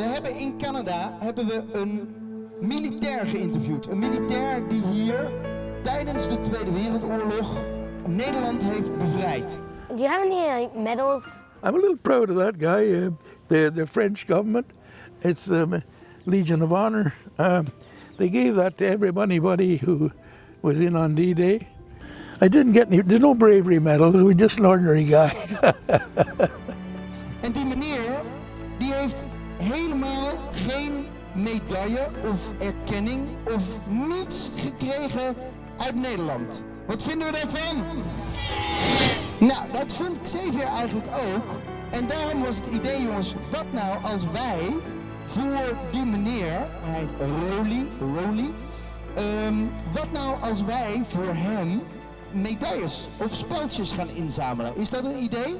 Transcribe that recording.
We hebben in Canada hebben we een militair geïnterviewd. Een militair die hier tijdens de Tweede Wereldoorlog Nederland heeft bevrijd. Do you have any like medals? I'm a little proud of that guy. Uh, the the French government, it's the um, Legion of Honor. Um, they gave that to everybody who was in on D-Day. I didn't get any. There's no bravery medals. We're just an ordinary guy. En die meneer die heeft helemaal geen medaille of erkenning of niets gekregen uit Nederland. Wat vinden we daarvan? Nou, dat vond Xavier eigenlijk ook. En daarom was het idee, jongens, wat nou als wij voor die meneer, hij heet Roly, Roly, ehm, wat nou als wij voor hem medailles of speldjes gaan inzamelen? Is dat een idee?